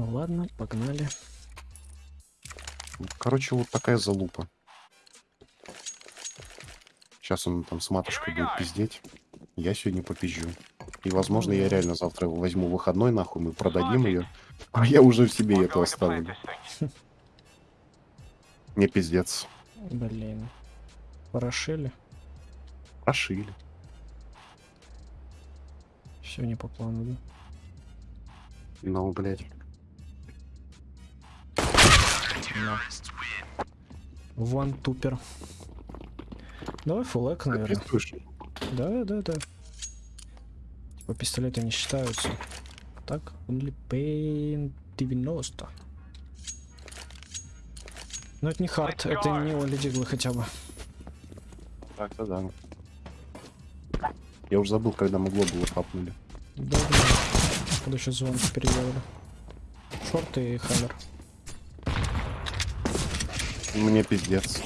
Ну ладно, погнали. Короче, вот такая залупа. Сейчас он там с матушкой будет пиздеть. Я сегодня попизжу. И, возможно, я реально завтра возьму выходной, нахуй, мы продадим ее. А я уже в себе это оставлю. Не пиздец. Блин. Порошили. Прошили. Все не по плану, да? Ну, блядь. Ван тупер. Давай фулэк, наверное. Да, да, да. Типа пистолеты не считаются. Так, only pain 90. Но это не хард, это не Оли Диглы хотя бы. Так-то да. Я уже забыл, когда мы глобулы хапнули. Да, да. Когда еще звонки переделали. Шорты и хаммер. Мне пиздец.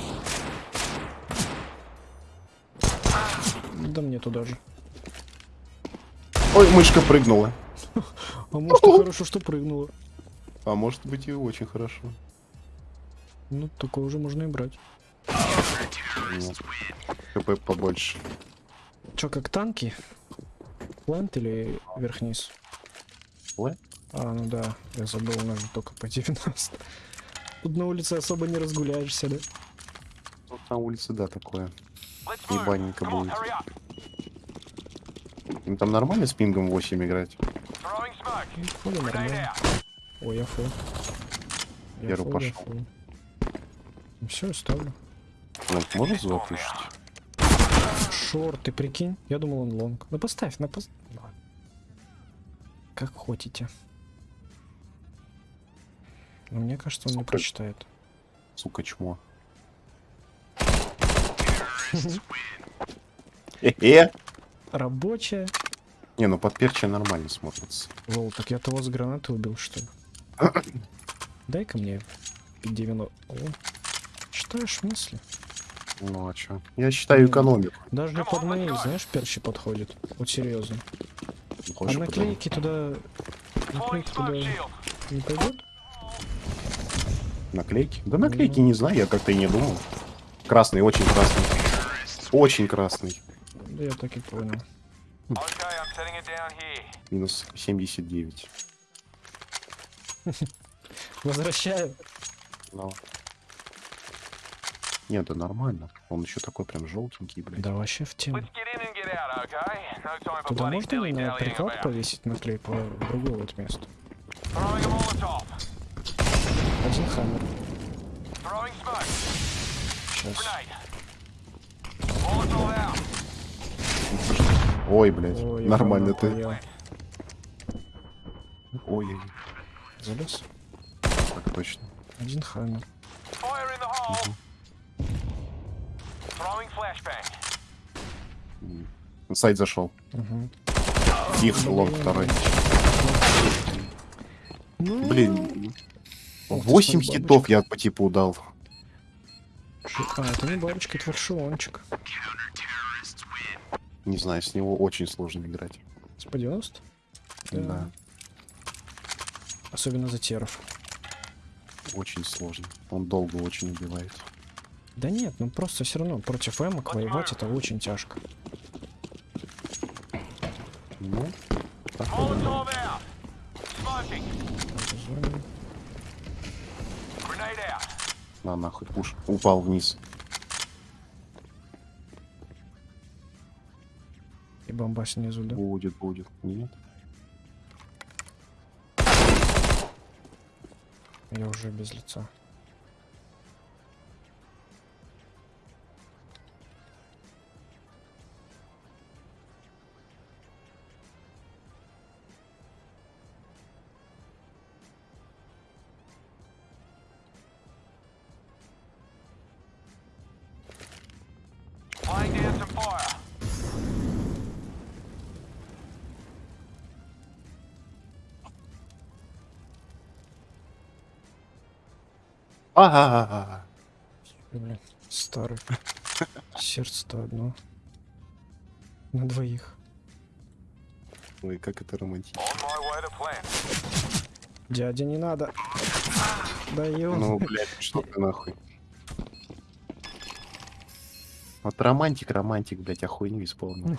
Да мне туда же. Ой, мышка прыгнула. А может и хорошо, что прыгнула. А может быть и очень хорошо. Ну, такое уже можно и брать. Нет. ХП побольше. Чё, как танки? Плант или вверх-вниз? А, ну да, я забыл, же только по 90. Тут на улице особо не разгуляешься, да? Тут на улице, да, такое. Ебаненько будет. Им там нормально с пингом 8 играть? Ну, нормально. Ой, я фул. Я фул, я пошел. фул. Ну все, ставлю. Ну, может запушить? Шорт, ты прикинь? Я думал он лонг. Ну поставь, на пост... Ладно. Как хотите. Но мне кажется, он не прочитает. Сука, чмо. Э-э! Рабочая. Не, ну подперчия нормально смотрится. Лол, так я того с гранаты убил, что ли? Дай-ка мне 90. О, читаешь мысли? Ну а чё? Я считаю экономику. Даже для под моей, знаешь, перчи подходит. Вот серьезно. Ну, А хочешь наклейки туда... Наклейки туда не пойдет? Наклейки? Да наклейки не знаю, я как-то и не думал. Красный, очень красный. Очень красный. Да я так и понял. Минус 79. Возвращаю. Ну. Нет, да нормально. Он еще такой прям желтенький, блядь. Да вообще в тему. Туда можно на приклад повесить наклейку в другое вот место? Один хаммер. Сейчас. Ой, блядь. Ой, нормально ты. понял. Ой, Залез? так точно. Один хаммер. М. Сайт зашел. Угу. Тихо, лонг второй. Ну, Блин. Ох ты, 8 смотри, хитов я по типу дал. А, это не бабочка, это фаршиончик. Не знаю, с него очень сложно играть. С по 90? Да. Особенно за теров. Очень сложно. Он долго очень убивает. Да нет, ну просто все равно против эмок воевать это очень тяжко. Ну, так вот. Зоне. На нахуй пуш. Упал вниз. И бомба снизу, да? Будет, будет. Нет. Я уже без лица. Ага. Блин, старый. Сердце-то одно. На двоих. Ой, как это романтично. Дядя, не надо. Да ё. Ну, блядь, что ты нахуй. Вот романтик, романтик, блядь, а хуйню исполнил.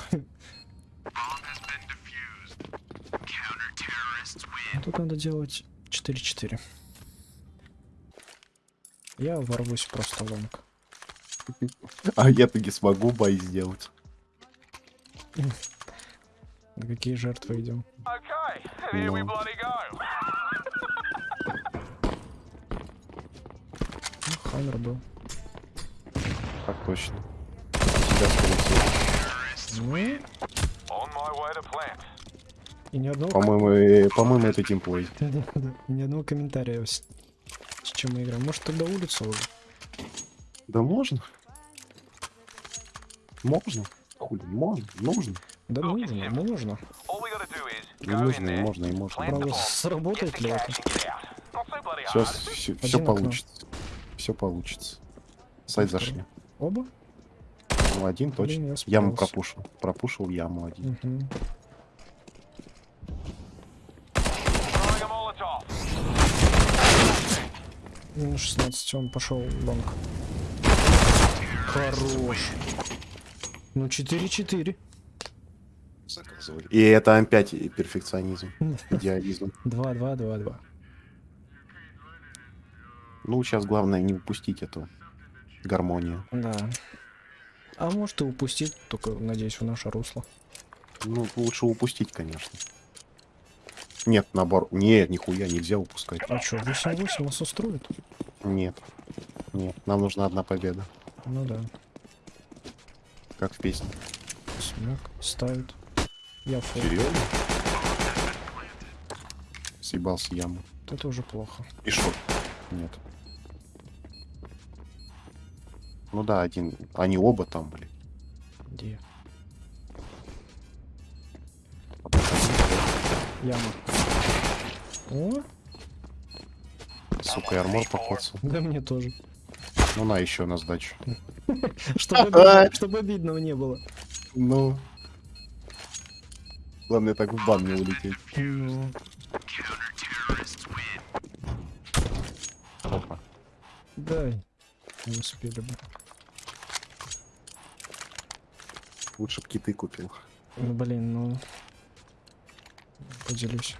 Тут надо делать 4-4. Я ворвусь просто лонг. А я таки смогу бой сделать. На какие жертвы идем? Go. Ну, Хаммер был. Так точно. Тебя скорее всего. Ну, и ни одного, По-моему, э, по-моему, это тимплей. Да-да-да, ни одного комментария, чем мы играем. Может, тогда улицу уже? Да можно. Можно. Хули, можно, нужно. Да нужно, in нужно, и можно, и можно. Правда, сработает ли это? Все, все, окно. получится. Все получится. Сайт зашли. Оба? Ну, один Блин, точно. я Яму пропушил. Пропушил яму один. Мгм. Минус 16, он пошел лонг. Хорош. Ну, 4-4. Заказывали. И это опять перфекционизм, идеализм. 2-2-2-2. Ну, сейчас главное не упустить эту гармонию. Да. А может и упустить, только, надеюсь, в наше русло. Ну, лучше упустить, конечно. Нет, наоборот. Нет, нихуя, нельзя упускать. А что, 8-8 нас устроит? Нет. Нет, нам нужна одна победа. Ну да. Как в песне. Смог, ставит. Я фул. Серьезно? Съебался яму. Это уже плохо. И шо? Нет. Ну да, один. Они оба там были. Где? Яма. О, Сука, и армор покоцал. да мне тоже. Ну на еще на сдачу. Чтобы, обидно- чтобы обидного не было. Ну. Главное так в бан не улететь. Опа. дай. Не успели бы. Лучше б киты купил. Ну, блин, ну... Поделюсь,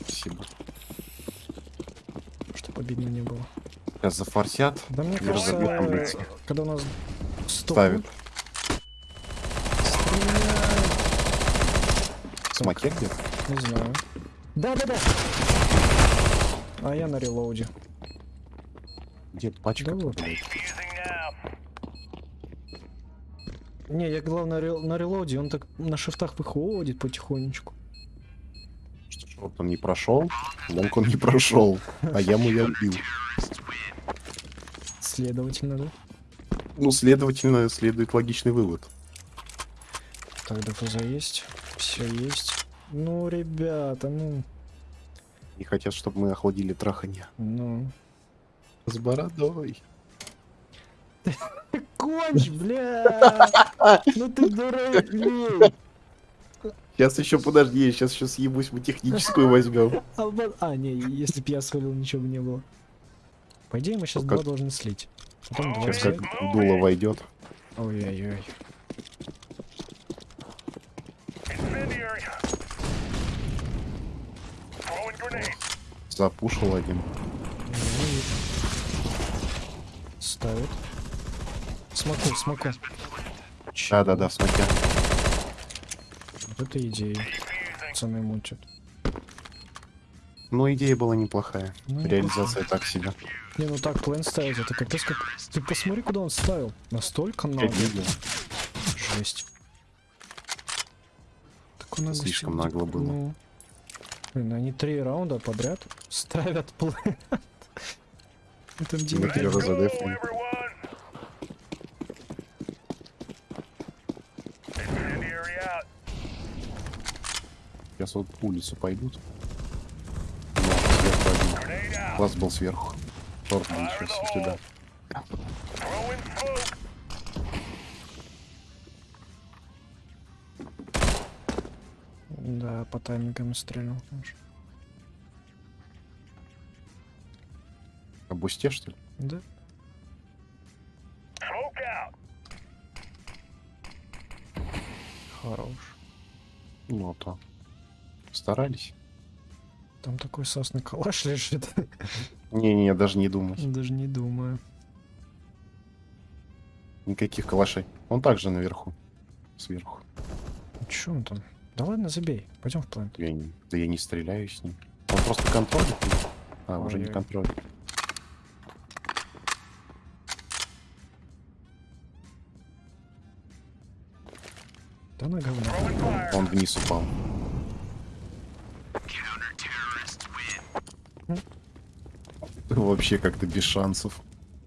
Спасибо. чтобы обидно не было. Сейчас зафорсят. Да мне Не кажется, когда у нас 100 Ставят. пуль, стреляют. Смоке где? Не знаю. Да-да-да! А я на релоуде. Где пачка? Да вот. Не, я главное на релоуде, он так на шифтах выходит потихонечку. Вот он не прошел, лонг он не прошел, а яму я убил. Следовательно, да? Ну, следовательно, следует логичный вывод. Так, ДФЗ есть. Все есть. Ну, ребята, ну... И хотят, чтобы мы охладили траханье. Ну... С бородой. Конч, бля! Ну ты дурак, блин! Сейчас еще, подожди, сейчас еще съебусь, мы техническую возьмем. Алба- А, не, если б я свалил, ничего бы не было. По идее, мы сейчас Ну, как- два должны слить. Потом два Сейчас как дуло войдет. Ой-ой-ой. Запушил один. Ставит. Смоку, смоку. Да-да-да, смотря. Вот это идея. Пацаны мутят. Ну, идея была неплохая. Ну, Реализация так себе. Не, ну так план ставить, это капец как... Ты посмотри, куда он ставил. Настолько видел. Жесть. Так он Слишком агрессивный. нагло было. Ну. Блин, они три раунда подряд ставят план. Это три раза дефнули. Сейчас вот улицу пойдут. Сверху один. Класс был сверху. Торт сейчас у тебя. Да, по таймингам стрелял, конечно. На бусте, что ли? Да. Хорош. Ну, а то. Старались. Там такой сосный калаш лежит. Не-не, даже не думать. Даже не думаю. Никаких калашей. Он также наверху. Сверху. Че он там? Да ладно, забей. Пойдем в план. Я не, да я не стреляю с ним. Он просто контролит. А, уже не контролит. Да на говно. Он вниз упал. Вообще как-то без шансов.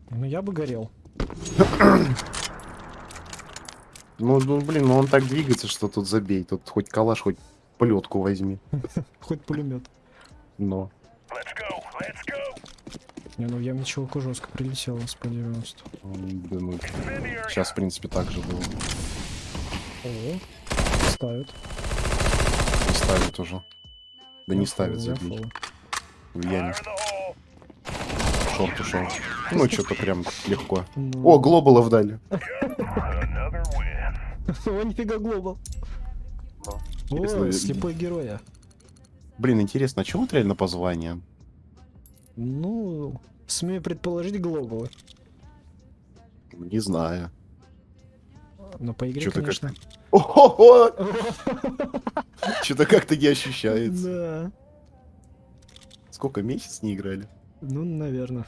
Ну я бы горел. Ну, ну, блин, ну он так двигается, что тут забей. Тут хоть калаш, хоть плетку возьми. Хоть пулемет. Но. Не, ну в ямничевку жестко прилетело с по 90. м, Да, ну, сейчас, в принципе, так же было. О, ставят. Не ставит уже. Да не Я я забей. В яме. Шорт ушел. Ну, что-то прям легко. Ну. О, глобалов дали. О, нифига глобал. О, слепой героя. Блин, интересно, а чего вот реально позвание? Ну, смею предположить глобалы. Не знаю. Но по игре, Чё-то конечно. Ого! Что-то как-то не ощущается. Да. Сколько месяц не играли? Ну, наверное.